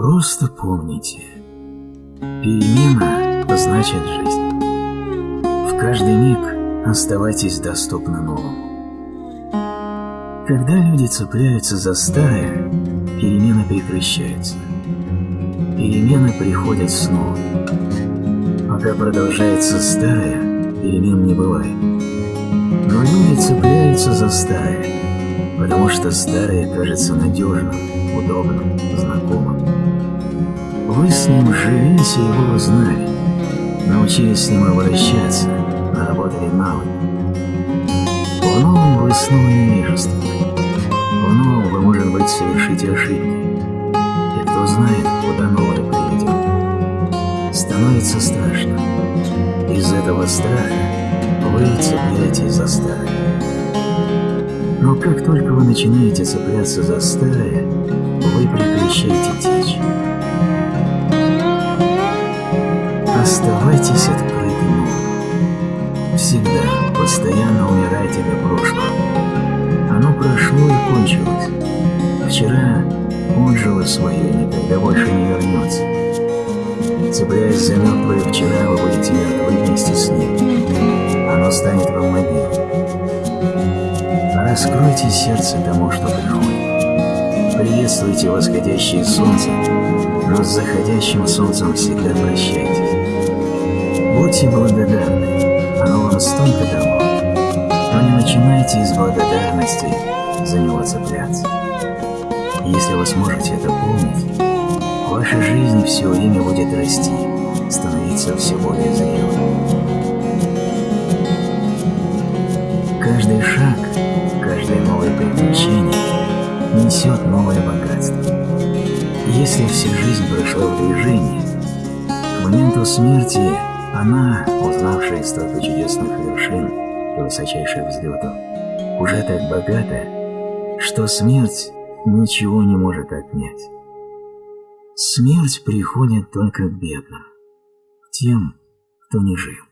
Просто помните, перемена значит жизнь. В каждый миг оставайтесь доступны новому. Когда люди цепляются за старое, перемены прекращаются. Перемены приходят снова. Пока продолжается старое, перемен не бывает. Но люди цепляются за старое, потому что старое кажется надежным, удобным, знакомым. Вы с ним живете его узнали, научились с ним обращаться, наработали навык. В новом вы снова невежественны. В новом вы, может быть, совершите ошибки. И кто знает, куда новое приведет. Становится страшно. Из этого страха вы цепляетесь за старое. Но как только вы начинаете цепляться за старое, Оставайтесь открытым Всегда, постоянно умирайте для прошлого. Оно прошло и кончилось. Вчера он жил свое и никогда больше не вернется. Цепляясь за мертвое вчера, вы будете мертвы вместе с ним. Оно станет вам могилой. Раскройте сердце тому, что приходит. Приветствуйте восходящее солнце, но с заходящим солнцем всегда прощайтесь. Будьте благодарны, оно вам столько дало, но не начинайте из благодарности за него цепляться. Если вы сможете это помнить, ваша жизнь все время будет расти, становиться все более зрелой. Каждый шаг, каждое новое приключение несет новое богатство. Если вся жизнь прошла в движении, к моменту смерти она, узнавшая столько чудесных вершин и высочайших взлетов, уже так богата, что смерть ничего не может отнять. Смерть приходит только к бедным, тем, кто не жил.